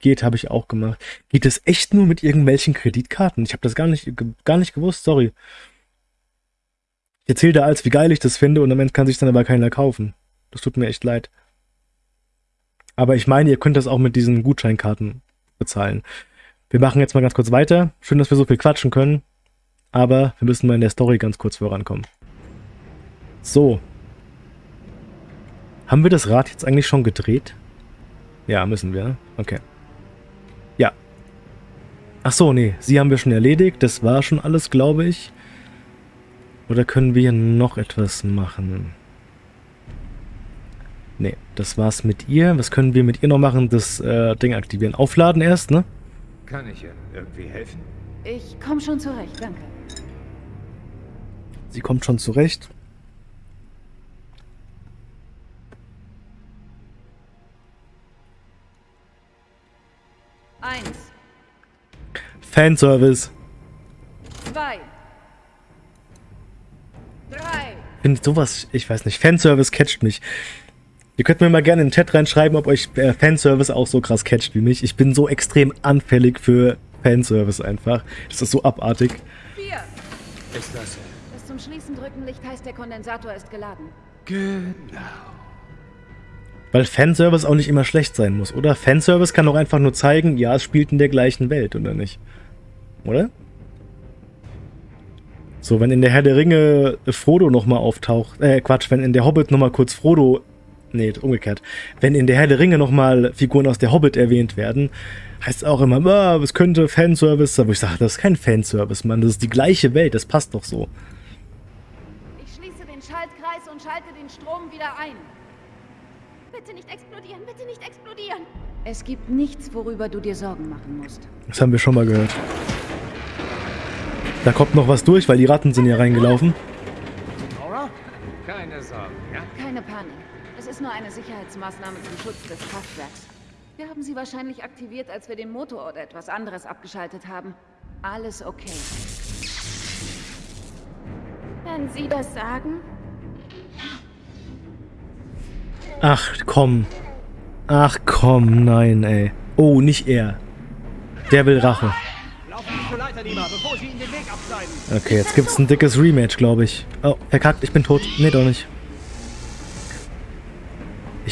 geht, habe ich auch gemacht. Geht es echt nur mit irgendwelchen Kreditkarten? Ich habe das gar nicht, gar nicht gewusst, sorry. Ich erzähle da als, wie geil ich das finde und am Ende kann sich dann aber keiner kaufen. Das tut mir echt leid. Aber ich meine, ihr könnt das auch mit diesen Gutscheinkarten bezahlen. Wir machen jetzt mal ganz kurz weiter. Schön, dass wir so viel quatschen können. Aber wir müssen mal in der Story ganz kurz vorankommen. So. Haben wir das Rad jetzt eigentlich schon gedreht? Ja, müssen wir. Okay. Ja. Ach so, nee. Sie haben wir schon erledigt. Das war schon alles, glaube ich. Oder können wir noch etwas machen? Nee, das war's mit ihr. Was können wir mit ihr noch machen? Das äh, Ding aktivieren. Aufladen erst, ne? Kann ich ihr irgendwie helfen? Ich komme schon zurecht, danke. Sie kommt schon zurecht. Eins, Fanservice. zwei, drei. Finde sowas, ich weiß nicht, Fanservice catcht mich. Ihr könnt mir mal gerne in den Chat reinschreiben, ob euch äh, Fanservice auch so krass catcht wie mich. Ich bin so extrem anfällig für Fanservice einfach. Das ist so abartig. Vier. Ist das... Das zum Schließen drücken Licht heißt, der Kondensator ist geladen. Genau. Weil Fanservice auch nicht immer schlecht sein muss, oder? Fanservice kann auch einfach nur zeigen, ja, es spielt in der gleichen Welt, oder nicht? Oder? So, wenn in der Herr der Ringe Frodo nochmal auftaucht, äh, Quatsch, wenn in der Hobbit nochmal kurz Frodo, nee, umgekehrt, wenn in der Herr der Ringe nochmal Figuren aus der Hobbit erwähnt werden, heißt es auch immer, ah, es könnte Fanservice sein, wo ich sage, das ist kein Fanservice, Mann, das ist die gleiche Welt, das passt doch so. Ich schließe den Schaltkreis und schalte den Strom wieder ein. Bitte nicht explodieren, bitte nicht explodieren. Es gibt nichts, worüber du dir Sorgen machen musst. Das haben wir schon mal gehört. Da kommt noch was durch, weil die Ratten sind ja reingelaufen. Keine Sorgen, ja? Keine Panik. Ist nur eine Sicherheitsmaßnahme zum Schutz des Kraftwerks. Wir haben sie wahrscheinlich aktiviert, als wir den Motor oder etwas anderes abgeschaltet haben. Alles okay. Wenn Sie das sagen. Ach, komm. Ach, komm, nein, ey. Oh, nicht er. Der will Rache. Laufen Sie zur Leiter lieber, bevor Sie Ihnen den Weg abschneiden. Okay, jetzt gibt's ein dickes Rematch, glaube ich. Oh, verkackt, ich bin tot. Nee, doch nicht.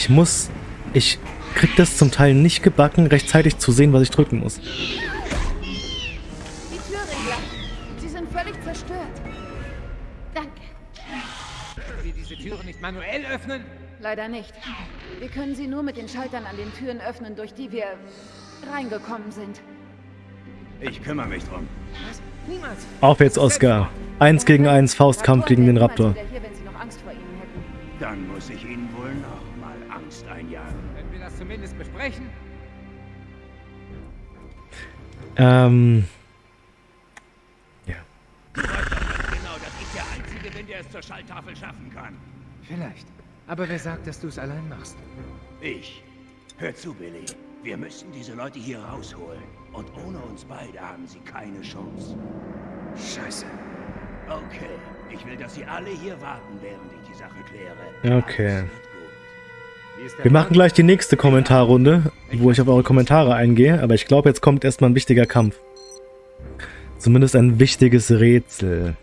Ich muss... Ich krieg das zum Teil nicht gebacken, rechtzeitig zu sehen, was ich drücken muss. Die Türregler. Sie sind völlig zerstört. Danke. Können Sie diese Türen nicht manuell öffnen? Leider nicht. Wir können sie nur mit den Schaltern an den Türen öffnen, durch die wir reingekommen sind. Ich kümmere mich drum. Was? Niemals. Auf jetzt, Oscar. Eins gegen eins Faustkampf gegen den Raptor. Dann muss ich Ihnen wohl noch Angst einjagen. Wenn wir das zumindest besprechen. Ähm... Ja. Genau, dass ich der Einzige bin, der es zur Schalltafel schaffen kann. Vielleicht. Aber wer sagt, dass du es allein machst? Ich. Hör zu, Billy. Wir müssen diese Leute hier rausholen. Und ohne uns beide haben sie keine Chance. Scheiße. Okay. Ich will, dass Sie alle hier warten, während ich die Sache kläre. Okay. Wir machen gleich die nächste Kommentarrunde, wo ich auf eure Kommentare eingehe, aber ich glaube, jetzt kommt erstmal ein wichtiger Kampf. Zumindest ein wichtiges Rätsel.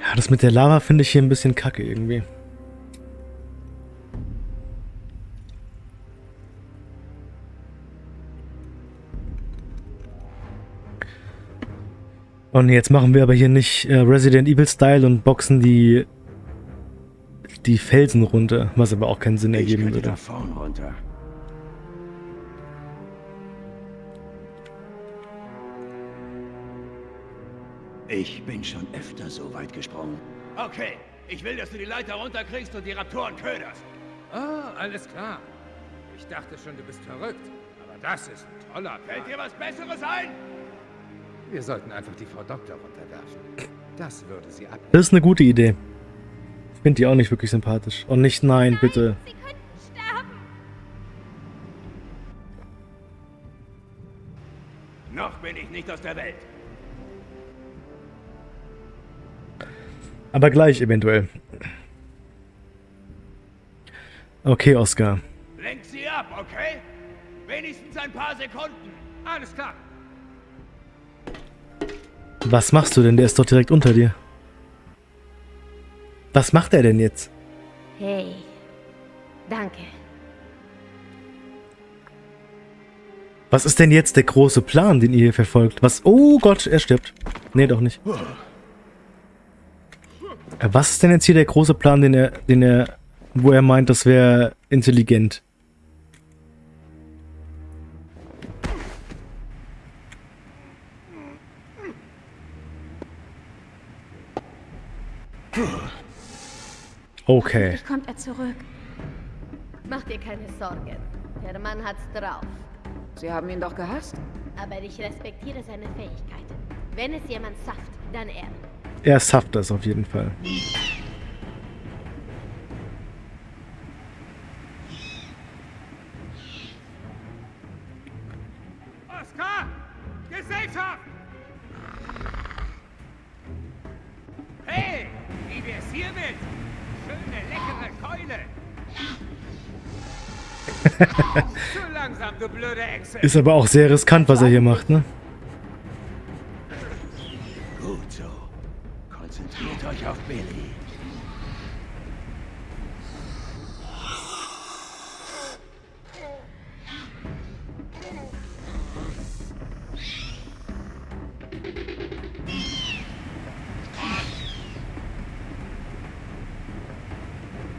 Ja, das mit der Lava finde ich hier ein bisschen kacke irgendwie. Und jetzt machen wir aber hier nicht äh, Resident Evil Style und boxen die die Felsen runter, was aber auch keinen Sinn ergeben ich würde. Da vorn runter. Ich bin schon öfter so weit gesprungen. Okay, ich will, dass du die Leiter runterkriegst und die Raptoren köderst. Ah, alles klar. Ich dachte schon, du bist verrückt. Aber das ist ein toller Fällt Plan. dir was Besseres ein? Wir sollten einfach die Frau Doktor runterwerfen. Das würde sie ab. Das ist eine gute Idee. Ich finde die auch nicht wirklich sympathisch. Und nicht nein, bitte. Noch bin ich nicht aus der Welt. Aber gleich eventuell. Okay, Oscar. Lenk sie ab, okay? Wenigstens ein paar Sekunden. Alles klar. Was machst du denn? Der ist doch direkt unter dir. Was macht er denn jetzt? Hey, danke. Was ist denn jetzt der große Plan, den ihr hier verfolgt? Was? Oh Gott, er stirbt. Nee, doch nicht. Äh, Was ist denn jetzt hier der große Plan, den er, den er, wo er meint, das wäre intelligent? Okay. Endlich kommt er zurück. Mach dir keine Sorgen. Der Mann hat's drauf. Sie haben ihn doch gehasst? Aber ich respektiere seine Fähigkeiten. Wenn es jemand schafft, dann er. Er schafft das auf jeden Fall. Langsam! Ist aber auch sehr riskant, was er hier macht, ne? Gut so. Konzentriert euch auf Billy.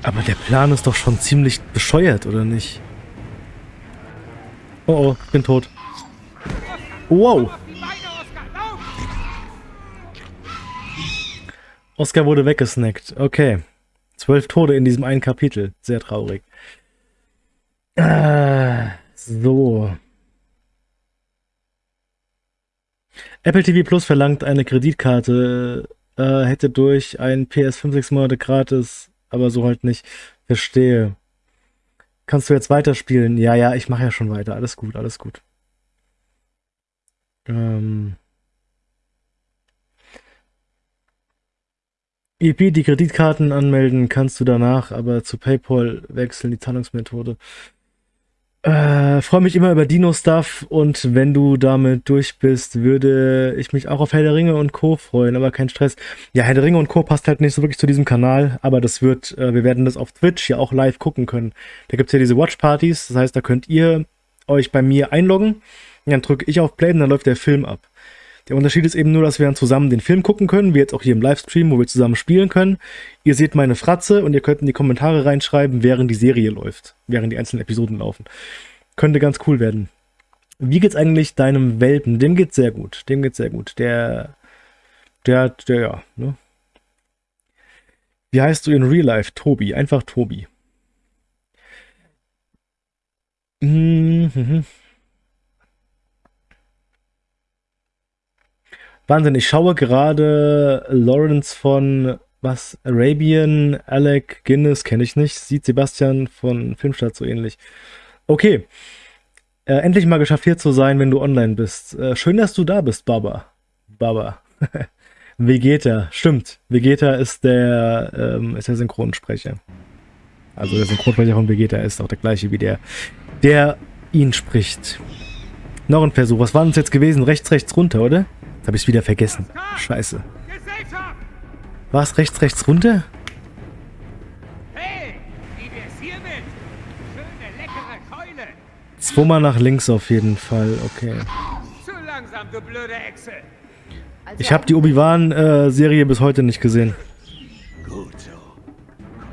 Aber der Plan ist doch schon ziemlich bescheuert, oder nicht? Oh oh, ich bin tot. Wow! Oscar wurde weggesnackt. Okay. Zwölf Tode in diesem einen Kapitel. Sehr traurig. Ah, so. Apple TV Plus verlangt eine Kreditkarte, äh, hätte durch ein PS5 sechs Monate gratis, aber so halt nicht. Verstehe. Kannst du jetzt weiterspielen? Ja, ja, ich mache ja schon weiter. Alles gut, alles gut. Ähm. EP, die Kreditkarten anmelden kannst du danach, aber zu PayPal wechseln die Zahlungsmethode. Äh, freue mich immer über Dino-Stuff und wenn du damit durch bist, würde ich mich auch auf Herr der Ringe und Co. freuen, aber kein Stress. Ja, Herr der Ringe und Co. passt halt nicht so wirklich zu diesem Kanal, aber das wird, äh, wir werden das auf Twitch ja auch live gucken können. Da gibt's ja diese Watch-Partys, das heißt, da könnt ihr euch bei mir einloggen, dann drücke ich auf Play und dann läuft der Film ab. Der Unterschied ist eben nur, dass wir dann zusammen den Film gucken können, wie jetzt auch hier im Livestream, wo wir zusammen spielen können. Ihr seht meine Fratze und ihr könnt in die Kommentare reinschreiben, während die Serie läuft, während die einzelnen Episoden laufen. Könnte ganz cool werden. Wie geht's eigentlich deinem Welpen? Dem geht's sehr gut. Dem geht's sehr gut. Der, der, der, ja, ne? Wie heißt du in Real Life? Tobi. Einfach Tobi. Mhm. Wahnsinn, ich schaue gerade Lawrence von was? Arabian, Alec Guinness kenne ich nicht. Sieht Sebastian von Filmstadt so ähnlich. Okay. Äh, endlich mal geschafft hier zu sein, wenn du online bist. Äh, schön, dass du da bist, Baba. Baba. Vegeta, stimmt. Vegeta ist der, ähm, ist der Synchronsprecher. Also der Synchronsprecher von Vegeta ist auch der gleiche wie der, der ihn spricht. Noch ein Versuch. Was war das jetzt gewesen? Rechts, rechts runter, oder? Jetzt habe ich es wieder vergessen. Scheiße. War es rechts, rechts runter? Hey, wie wär's hiermit? Schöne, leckere Keule. Zweimal nach links auf jeden Fall. Okay. Also Ich habe die Obi-Wan-Serie bis heute nicht gesehen.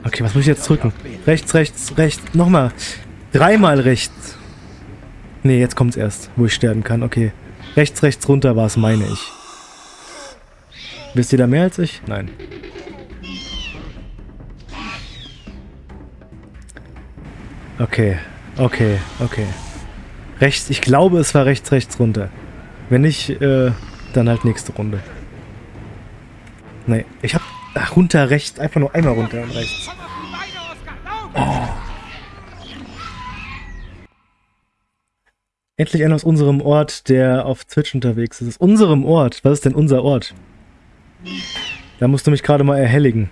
Okay, was muss ich jetzt drücken? Rechts, rechts, rechts. Nochmal. Dreimal rechts. Nee, jetzt kommt's erst, wo ich sterben kann. Okay. Rechts, rechts runter war es, meine ich. Wisst ihr da mehr als ich? Nein. Okay, okay, okay. Rechts, ich glaube, es war rechts, rechts runter. Wenn nicht, äh, dann halt nächste Runde. Nee, ich hab ach, runter rechts, einfach nur einmal runter und rechts. Komm Endlich einer aus unserem Ort, der auf Twitch unterwegs ist. Aus unserem Ort? Was ist denn unser Ort? Da musst du mich gerade mal erhelligen.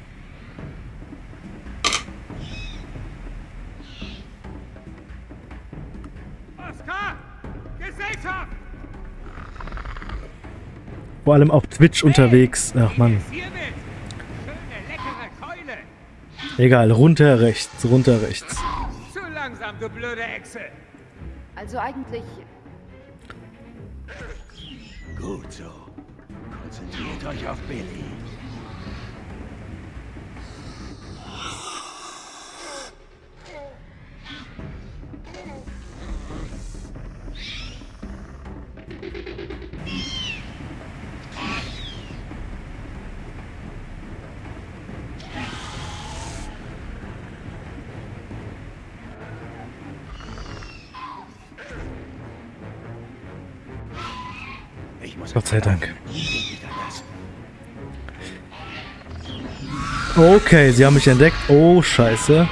Vor allem auf Twitch unterwegs. Ach man. Egal, runter rechts, runter rechts. Zu langsam, du blöde Echse. Also eigentlich, Gut so. Konzentriert euch auf Billy. Gott sei Dank. Okay, sie haben mich entdeckt. Oh, scheiße.